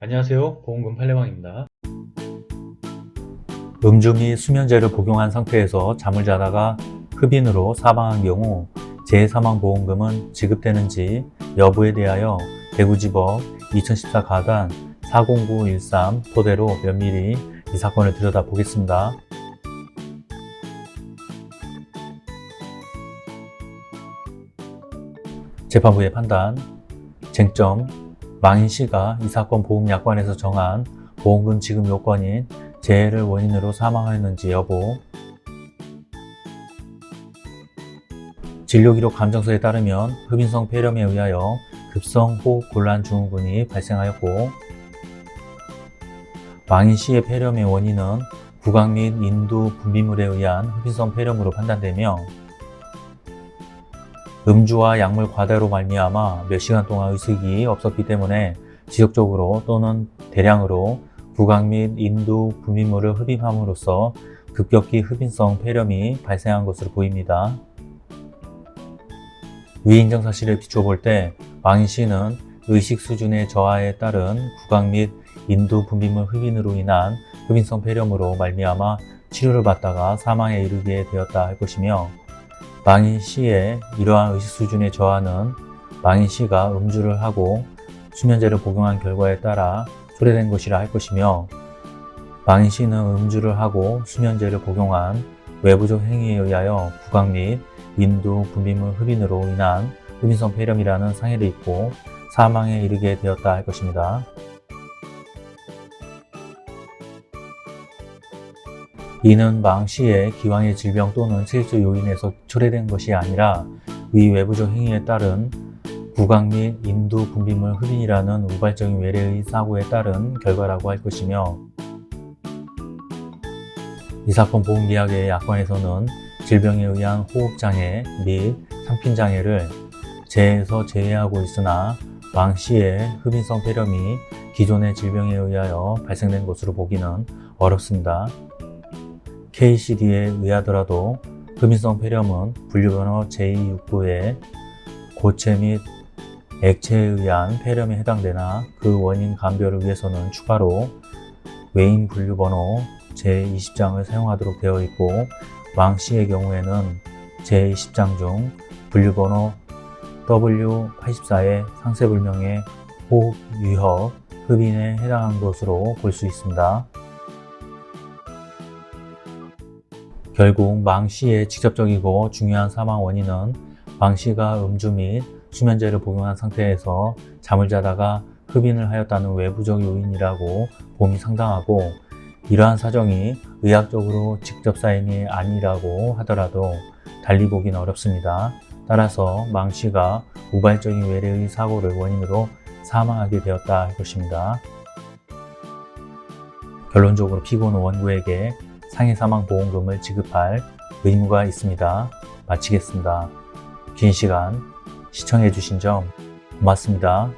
안녕하세요 보험금 팔례방입니다 음주 및 수면제를 복용한 상태에서 잠을 자다가 흡인으로 사망한 경우 재해사망보험금은 지급되는지 여부에 대하여 대구지법 2014 가단 40913 토대로 면밀히 이 사건을 들여다보겠습니다. 재판부의 판단, 쟁점, 망인씨가 이 사건 보험약관에서 정한 보험금 지급 요건인 재해를 원인으로 사망하였는지 여부. 진료기록 감정서에 따르면 흡인성 폐렴에 의하여 급성 호흡 곤란 증후군이 발생하였고 망인씨의 폐렴의 원인은 구강 및 인두 분비물에 의한 흡인성 폐렴으로 판단되며 음주와 약물 과다로 말미암아 몇 시간 동안 의식이 없었기 때문에 지속적으로 또는 대량으로 구강 및 인두 분비물을 흡입함으로써 급격히 흡인성 폐렴이 발생한 것으로 보입니다. 위 인정 사실을 비춰볼 때 망인 씨는 의식 수준의 저하에 따른 구강 및 인두 분비물 흡인으로 인한 흡인성 폐렴으로 말미암아 치료를 받다가 사망에 이르게 되었다 할 것이며 망인 씨의 이러한 의식 수준의 저하는 망인 씨가 음주를 하고 수면제를 복용한 결과에 따라 초래된 것이라 할 것이며 망인 씨는 음주를 하고 수면제를 복용한 외부적 행위에 의하여 구강 및 인두 분비물 흡인으로 인한 흡인성 폐렴이라는 상해를 입고 사망에 이르게 되었다 할 것입니다. 이는 망 씨의 기왕의 질병 또는 체질적 요인에서 초래된 것이 아니라 위 외부적 행위에 따른 구강 및 인두 분비물 흡인이라는 우발적인 외래의 사고에 따른 결과라고 할 것이며 이 사건 보험계약의 약관에서는 질병에 의한 호흡장애 및 삼킨장애를 재해에서 제외하고 있으나 망 씨의 흡인성 폐렴이 기존의 질병에 의하여 발생된 것으로 보기는 어렵습니다. KCD에 의하더라도 흡인성 폐렴은 분류번호 제269의 고체 및 액체에 의한 폐렴에 해당되나 그 원인 감별을 위해서는 추가로 외인 분류번호 제20장을 사용하도록 되어 있고 망 씨의 경우에는 제20장 중 분류번호 W84의 상세불명의 호흡 위협, 흡인에 해당한 것으로 볼 수 있습니다. 결국 망 씨의 직접적이고 중요한 사망 원인은 망 씨가 음주 및 수면제를 복용한 상태에서 잠을 자다가 흡인을 하였다는 외부적 요인이라고 봄이 상당하고 이러한 사정이 의학적으로 직접 사인이 아니라고 하더라도 달리 보기는 어렵습니다. 따라서 망 씨가 우발적인 외래의 사고를 원인으로 사망하게 되었다 할 것입니다. 결론적으로 피고는 원고에게 상해사망보험금을 지급할 의무가 있습니다. 마치겠습니다. 긴 시간 시청해 주신 점 고맙습니다.